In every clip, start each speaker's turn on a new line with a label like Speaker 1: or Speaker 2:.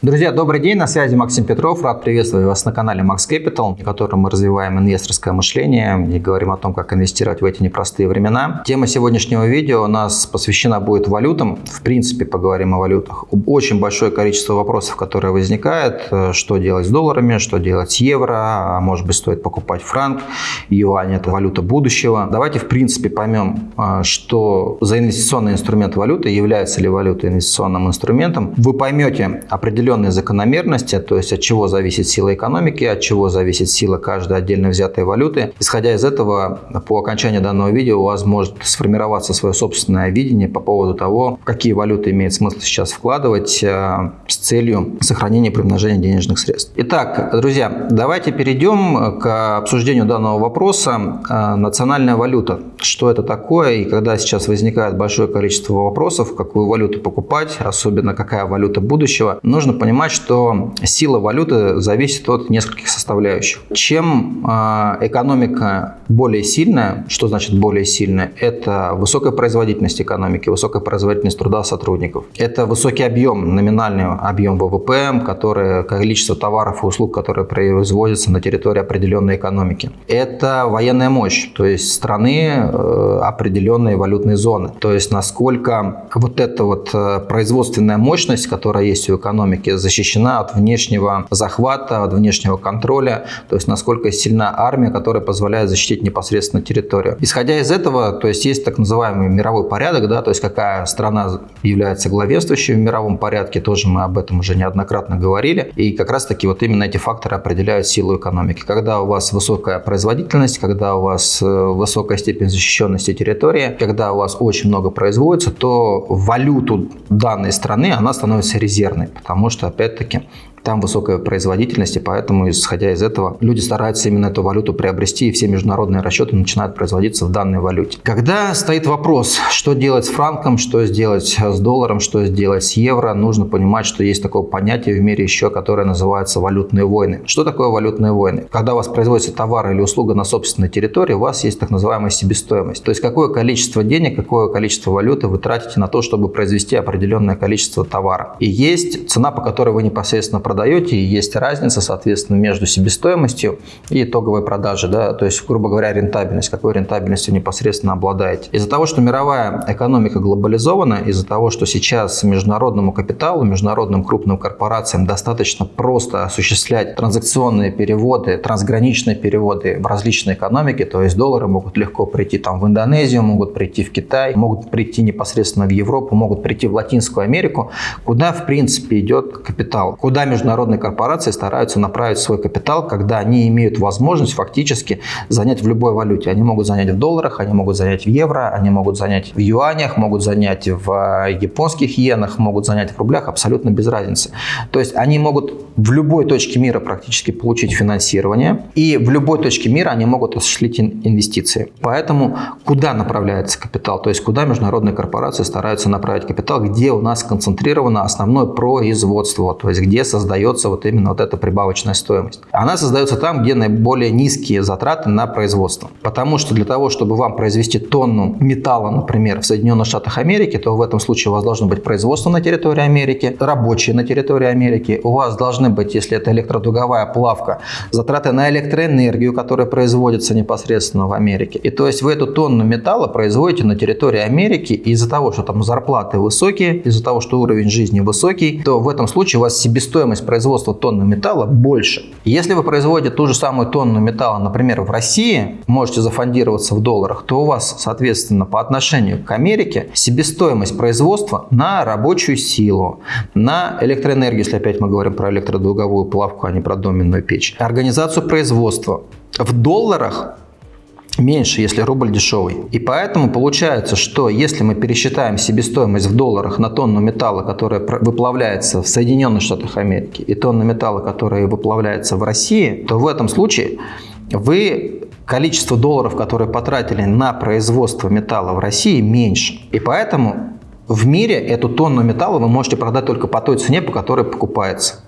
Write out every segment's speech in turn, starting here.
Speaker 1: Друзья, добрый день, на связи Максим Петров. Рад приветствовать вас на канале Max Capital, в котором мы развиваем инвесторское мышление и говорим о том, как инвестировать в эти непростые времена. Тема сегодняшнего видео у нас посвящена будет валютам. В принципе, поговорим о валютах. Очень большое количество вопросов, которые возникают. Что делать с долларами, что делать с евро, а может быть стоит покупать франк, юань – это валюта будущего. Давайте, в принципе, поймем, а, что за инвестиционный инструмент валюты, является ли валюта инвестиционным инструментом. Вы поймете определенно определенные закономерности, то есть от чего зависит сила экономики, от чего зависит сила каждой отдельно взятой валюты. Исходя из этого, по окончании данного видео у вас может сформироваться свое собственное видение по поводу того, какие валюты имеет смысл сейчас вкладывать э, с целью сохранения и примножения денежных средств. Итак, друзья, давайте перейдем к обсуждению данного вопроса. Э, национальная валюта. Что это такое? И когда сейчас возникает большое количество вопросов, какую валюту покупать, особенно какая валюта будущего, нужно понимать, что сила валюты зависит от нескольких составляющих. Чем а, экономика более сильная, что значит более сильная? Это высокая производительность экономики, высокая производительность труда сотрудников. Это высокий объем, номинальный объем ВВП, который, количество товаров и услуг, которые производятся на территории определенной экономики. Это военная мощь, то есть страны э, определенные валютные зоны. То есть насколько вот эта вот э, производственная мощность, которая есть у экономики, экономики защищена от внешнего захвата, от внешнего контроля, то есть насколько сильна армия, которая позволяет защитить непосредственно территорию. Исходя из этого, то есть есть так называемый мировой порядок, да, то есть какая страна является главенствующей в мировом порядке, тоже мы об этом уже неоднократно говорили, и как раз таки вот именно эти факторы определяют силу экономики. Когда у вас высокая производительность, когда у вас э, высокая степень защищенности территории, когда у вас очень много производится, то валюту данной страны, она становится резервной, потому что что, опять-таки, там высокая производительность, и поэтому, исходя из этого, люди стараются именно эту валюту приобрести, и все международные расчеты начинают производиться в данной валюте. Когда стоит вопрос, что делать с франком, что сделать с долларом, что сделать с евро, нужно понимать, что есть такое понятие в мире еще, которое называется валютные войны. Что такое валютные войны? Когда у вас производится товар или услуга на собственной территории, у вас есть так называемая себестоимость. То есть какое количество денег, какое количество валюты вы тратите на то, чтобы произвести определенное количество товара. И есть цена, по которой вы непосредственно продаете, и есть разница, соответственно, между себестоимостью и итоговой продажей, да, то есть, грубо говоря, рентабельность, какой рентабельностью непосредственно обладаете. Из-за того, что мировая экономика глобализована, из-за того, что сейчас международному капиталу, международным крупным корпорациям достаточно просто осуществлять транзакционные переводы, трансграничные переводы в различные экономики, то есть доллары могут легко прийти там в Индонезию, могут прийти в Китай, могут прийти непосредственно в Европу, могут прийти в Латинскую Америку, куда в принципе идет капитал, куда между международные корпорации стараются направить свой капитал, когда они имеют возможность фактически занять в любой валюте. Они могут занять в долларах, они могут занять в евро, они могут занять в юанях, могут занять в э, японских иенах, могут занять в рублях, абсолютно без разницы. То есть они могут в любой точке мира практически получить финансирование, и в любой точке мира они могут осуществить инвестиции. Поэтому куда направляется капитал? То есть куда международные корпорации стараются направить капитал, где у нас сконцентрировано основное производство, то есть где создается создается вот именно вот эта прибавочная стоимость. Она создается там, где наиболее низкие затраты на производство. Потому что для того, чтобы вам произвести тонну металла, например, в Соединенных Штатах Америки, то в этом случае у вас должно быть производство на территории Америки, рабочие на территории Америки. У вас должны быть, если это электродуговая плавка, затраты на электроэнергию, которая производится непосредственно в Америке. И то есть вы эту тонну металла производите на территории Америки, из-за того, что там зарплаты высокие, из-за того, что уровень жизни высокий, то в этом случае у вас себестоимость себестоимость производства тонны металла больше. Если вы производите ту же самую тонну металла, например, в России, можете зафондироваться в долларах, то у вас, соответственно, по отношению к Америке себестоимость производства на рабочую силу, на электроэнергию, если опять мы говорим про электродолговую плавку, а не про доменную печь, организацию производства в долларах меньше, если рубль дешевый. И поэтому получается, что если мы пересчитаем себестоимость в долларах на тонну металла, которая выплавляется в Соединенных Штатах Америки, и тонну металла, которая выплавляется в России, то в этом случае вы количество долларов, которые потратили на производство металла в России, меньше. И поэтому в мире эту тонну металла вы можете продать только по той цене, по которой покупается.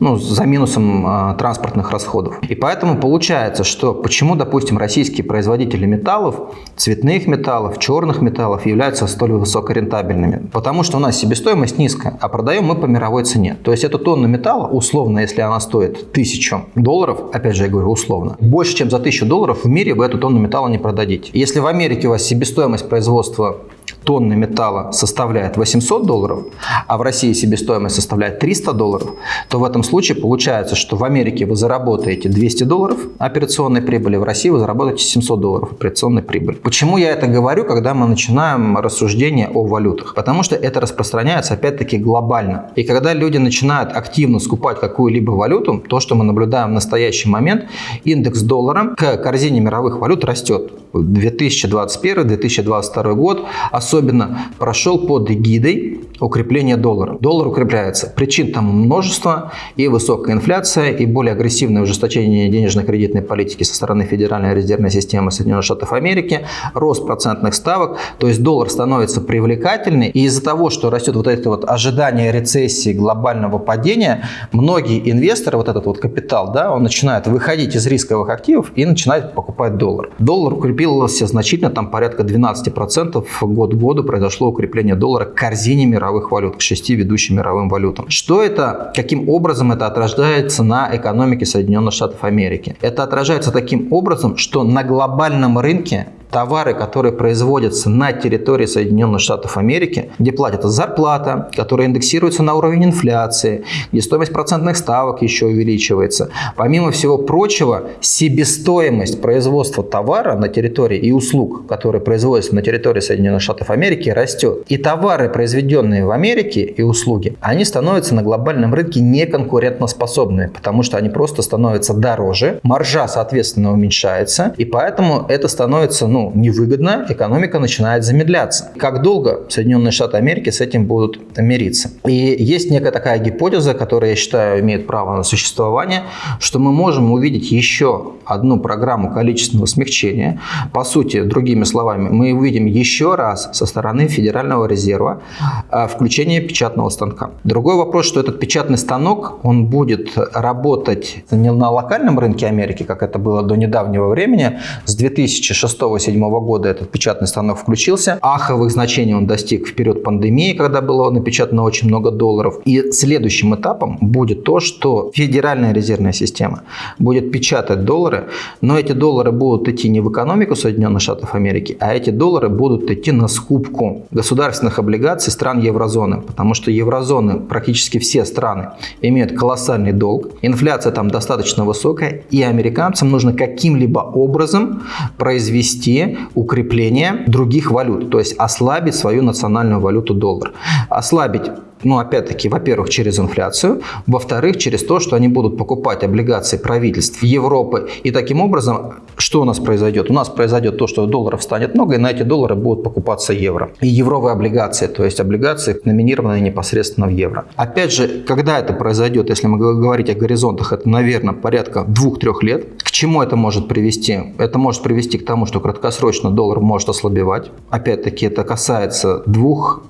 Speaker 1: Ну, за минусом э, транспортных расходов. И поэтому получается, что почему, допустим, российские производители металлов, цветных металлов, черных металлов являются столь высокорентабельными? Потому что у нас себестоимость низкая, а продаем мы по мировой цене. То есть эту тонну металла, условно, если она стоит тысячу долларов, опять же я говорю условно, больше чем за тысячу долларов в мире вы эту тонну металла не продадите. Если в Америке у вас себестоимость производства тонны металла составляет 800 долларов, а в России себестоимость составляет 300 долларов, то в этом случае получается, что в Америке вы заработаете 200 долларов операционной прибыли, в России вы заработаете 700 долларов операционной прибыли. Почему я это говорю, когда мы начинаем рассуждение о валютах? Потому что это распространяется опять-таки глобально. И когда люди начинают активно скупать какую-либо валюту, то, что мы наблюдаем в настоящий момент, индекс доллара к корзине мировых валют растет. 2021-2022 год особенно прошел под эгидой укрепления доллара. Доллар укрепляется. Причин там множество. И высокая инфляция, и более агрессивное ужесточение денежно-кредитной политики со стороны Федеральной резервной системы Соединенных Штатов Америки, рост процентных ставок. То есть доллар становится привлекательный. И из-за того, что растет вот это вот ожидание рецессии, глобального падения, многие инвесторы, вот этот вот капитал, да, он начинает выходить из рисковых активов и начинает покупать доллар. Доллар укрепился значительно, там порядка 12% год к году произошло укрепление доллара к корзине мировых валют, к шести ведущим мировым валютам. Что это, каким образом это отражается на экономике Соединенных Штатов Америки? Это отражается таким образом, что на глобальном рынке товары, которые производятся на территории Соединенных Штатов Америки, где платится зарплата, которая индексируется на уровень инфляции, где стоимость процентных ставок еще увеличивается. Помимо всего прочего, себестоимость производства товара на территории и услуг, которые производятся на территории Соединенных Штатов Америки, растет. И товары, произведенные в Америке и услуги, они становятся на глобальном рынке неконкурентоспособными, потому что они просто становятся дороже, маржа, соответственно, уменьшается, и поэтому это становится ну, ну, невыгодно, экономика начинает замедляться. Как долго Соединенные Штаты Америки с этим будут мириться? И есть некая такая гипотеза, которая, я считаю, имеет право на существование, что мы можем увидеть еще одну программу количественного смягчения. По сути, другими словами, мы увидим еще раз со стороны Федерального резерва а, включение печатного станка. Другой вопрос, что этот печатный станок, он будет работать не на локальном рынке Америки, как это было до недавнего времени, с 2006 2007 года этот печатный станок включился. Аховых значений он достиг в период пандемии, когда было напечатано очень много долларов. И следующим этапом будет то, что Федеральная резервная система будет печатать доллары, но эти доллары будут идти не в экономику Соединенных Штатов Америки, а эти доллары будут идти на скупку государственных облигаций стран еврозоны, потому что еврозоны, практически все страны, имеют колоссальный долг, инфляция там достаточно высокая, и американцам нужно каким-либо образом произвести укрепление других валют, то есть ослабить свою национальную валюту доллар. Ослабить ну, опять-таки, во-первых, через инфляцию, во-вторых, через то, что они будут покупать облигации правительств Европы. И таким образом, что у нас произойдет? У нас произойдет то, что долларов станет много, и на эти доллары будут покупаться евро. И евровые облигации, то есть облигации, номинированные непосредственно в евро. Опять же, когда это произойдет, если мы говорить о горизонтах, это, наверное, порядка двух-трех лет. К чему это может привести? Это может привести к тому, что краткосрочно доллар может ослабевать. Опять-таки, это касается двух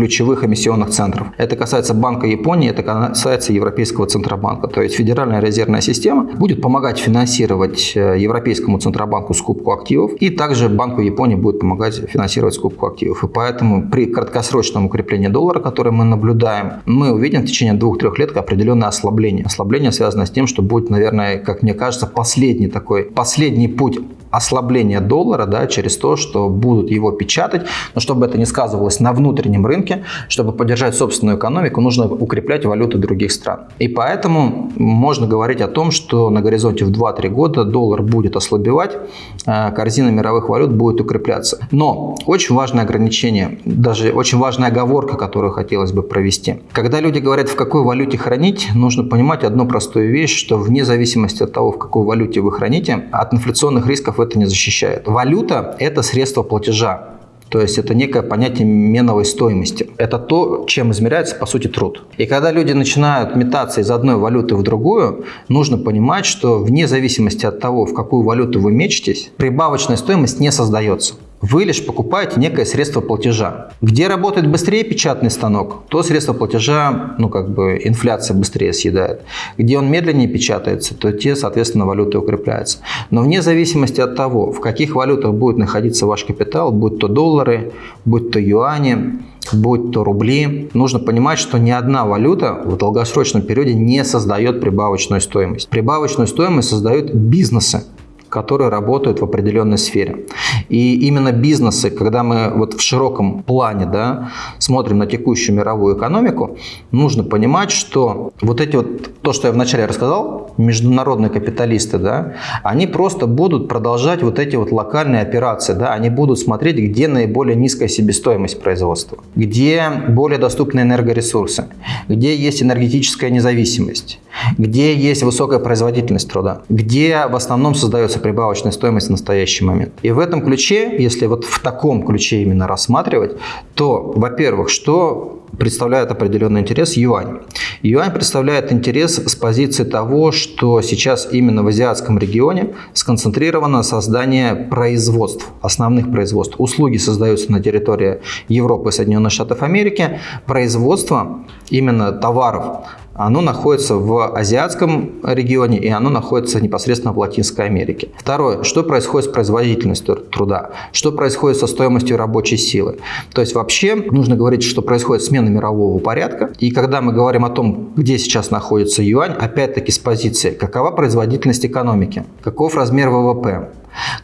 Speaker 1: ключевых эмиссионных центров. Это касается Банка Японии, это касается Европейского Центробанка. То есть Федеральная резервная система будет помогать финансировать э, Европейскому Центробанку скупку активов, и также Банку Японии будет помогать финансировать скупку активов. И поэтому при краткосрочном укреплении доллара, которое мы наблюдаем, мы увидим в течение двух-трех лет определенное ослабление. Ослабление связано с тем, что будет, наверное, как мне кажется, последний такой, последний путь ослабления доллара да, через то, что будут его печатать, но чтобы это не сказывалось на внутреннем рынке, чтобы поддержать собственную экономику, нужно укреплять валюты других стран. И поэтому можно говорить о том, что на горизонте в 2-3 года доллар будет ослабевать, а корзина мировых валют будет укрепляться. Но очень важное ограничение, даже очень важная оговорка, которую хотелось бы провести. Когда люди говорят, в какой валюте хранить, нужно понимать одну простую вещь, что вне зависимости от того, в какой валюте вы храните, от инфляционных рисков это не защищает. Валюта – это средство платежа. То есть это некое понятие меновой стоимости. Это то, чем измеряется, по сути, труд. И когда люди начинают метаться из одной валюты в другую, нужно понимать, что вне зависимости от того, в какую валюту вы мечетесь, прибавочная стоимость не создается. Вы лишь покупаете некое средство платежа. Где работает быстрее печатный станок, то средство платежа, ну как бы инфляция быстрее съедает. Где он медленнее печатается, то те, соответственно, валюты укрепляются. Но вне зависимости от того, в каких валютах будет находиться ваш капитал, будь то доллары, будь то юани, будь то рубли, нужно понимать, что ни одна валюта в долгосрочном периоде не создает прибавочную стоимость. Прибавочную стоимость создают бизнесы которые работают в определенной сфере. И именно бизнесы, когда мы вот в широком плане да, смотрим на текущую мировую экономику, нужно понимать, что вот эти вот, то, что я вначале рассказал, международные капиталисты, да, они просто будут продолжать вот эти вот локальные операции, да, они будут смотреть, где наиболее низкая себестоимость производства, где более доступны энергоресурсы, где есть энергетическая независимость, где есть высокая производительность труда, где в основном создается прибавочная стоимость в настоящий момент. И в этом ключе, если вот в таком ключе именно рассматривать, то, во-первых, что представляет определенный интерес юань. Юань представляет интерес с позиции того, что сейчас именно в азиатском регионе сконцентрировано создание производств, основных производств. Услуги создаются на территории Европы и Соединенных Штатов Америки. Производство именно товаров оно находится в азиатском регионе и оно находится непосредственно в Латинской Америке. Второе, что происходит с производительностью труда, что происходит со стоимостью рабочей силы. То есть вообще нужно говорить, что происходит смена мирового порядка. И когда мы говорим о том, где сейчас находится юань, опять-таки с позиции, какова производительность экономики, каков размер ВВП,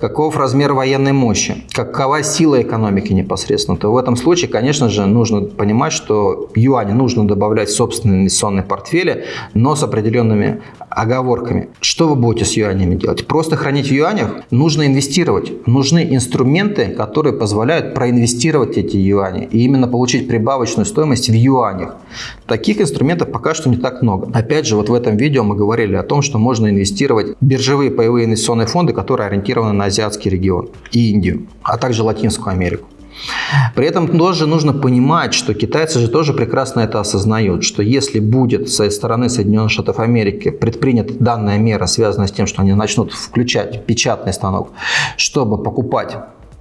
Speaker 1: каков размер военной мощи, какова сила экономики непосредственно, то в этом случае, конечно же, нужно понимать, что юань нужно добавлять в собственные инвестиционные портфели, но с определенными оговорками. Что вы будете с юанями делать? Просто хранить в юанях? Нужно инвестировать. Нужны инструменты, которые позволяют проинвестировать эти юани и именно получить прибавочную стоимость в юанях. Таких инструментов пока что не так много. Опять же, вот в этом видео мы говорили о том, что можно инвестировать в биржевые паевые инвестиционные фонды, которые ориентированы на азиатский регион и Индию, а также Латинскую Америку. При этом тоже нужно понимать, что китайцы же тоже прекрасно это осознают, что если будет со стороны Соединенных Штатов Америки предпринята данная мера, связанная с тем, что они начнут включать печатный станок, чтобы покупать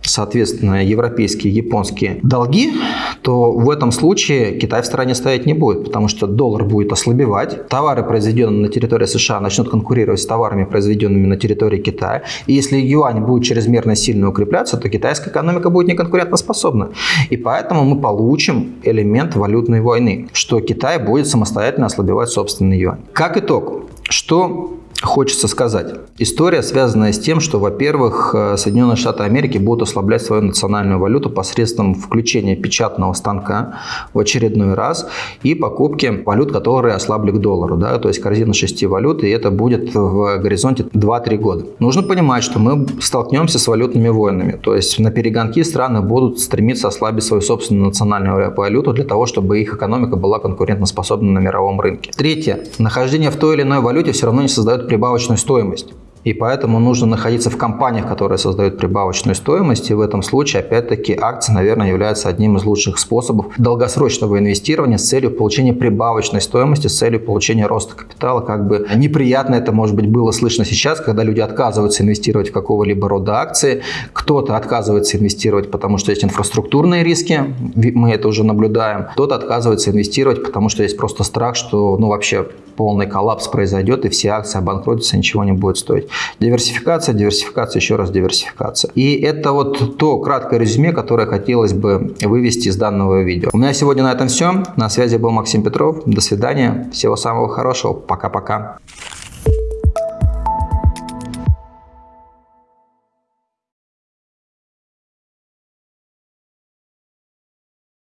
Speaker 1: соответственно, европейские, японские долги, то в этом случае Китай в стороне стоять не будет, потому что доллар будет ослабевать, товары, произведенные на территории США, начнут конкурировать с товарами, произведенными на территории Китая. И если юань будет чрезмерно сильно укрепляться, то китайская экономика будет неконкурентоспособна. И поэтому мы получим элемент валютной войны, что Китай будет самостоятельно ослабевать собственный юань. Как итог, что хочется сказать. История, связанная с тем, что, во-первых, э, Соединенные Штаты Америки будут ослаблять свою национальную валюту посредством включения печатного станка в очередной раз и покупки валют, которые ослабли к доллару. Да? То есть корзина шести валют, и это будет в горизонте 2-3 года. Нужно понимать, что мы столкнемся с валютными войнами. То есть на перегонки страны будут стремиться ослабить свою собственную национальную валюту для того, чтобы их экономика была конкурентоспособна на мировом рынке. Третье. Нахождение в той или иной валюте все равно не прибавочную стоимость. И поэтому нужно находиться в компаниях, которые создают прибавочную стоимость. И в этом случае, опять-таки, акции, наверное, являются одним из лучших способов долгосрочного инвестирования с целью получения прибавочной стоимости, с целью получения роста капитала. Как бы неприятно это, может быть, было слышно сейчас, когда люди отказываются инвестировать в какого-либо рода акции. Кто-то отказывается инвестировать, потому что есть инфраструктурные риски, мы это уже наблюдаем. Кто-то отказывается инвестировать, потому что есть просто страх, что ну, вообще полный коллапс произойдет и все акции обанкротятся, ничего не будет стоить. Диверсификация, диверсификация, еще раз диверсификация. И это вот то краткое резюме, которое хотелось бы вывести из данного видео. У меня сегодня на этом все. На связи был Максим Петров. До свидания. Всего самого хорошего. Пока-пока.